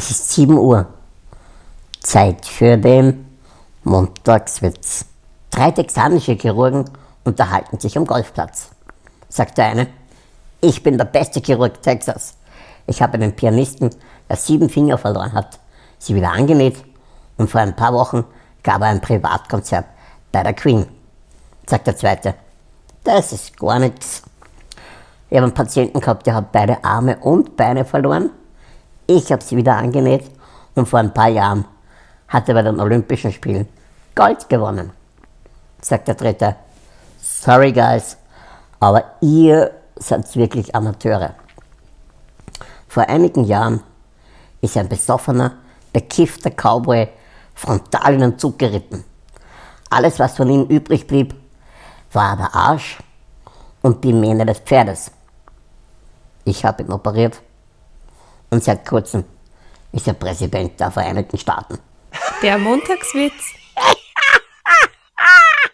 Es ist 7 Uhr. Zeit für den Montagswitz. Drei texanische Chirurgen unterhalten sich am Golfplatz. Sagt der eine, ich bin der beste Chirurg Texas. Ich habe einen Pianisten, der sieben Finger verloren hat, sie wieder angenäht und vor ein paar Wochen gab er ein Privatkonzert bei der Queen. Sagt der zweite, das ist gar nichts. Ich habe einen Patienten gehabt, der hat beide Arme und Beine verloren. Ich habe sie wieder angenäht und vor ein paar Jahren hat er bei den Olympischen Spielen Gold gewonnen. Sagt der dritte, sorry guys, aber ihr seid wirklich Amateure. Vor einigen Jahren ist ein besoffener, bekiffter Cowboy frontal in den Zug geritten. Alles, was von ihm übrig blieb, war der Arsch und die Mähne des Pferdes. Ich habe ihn operiert und seit kurzem ist er Präsident der Vereinigten Staaten. Der Montagswitz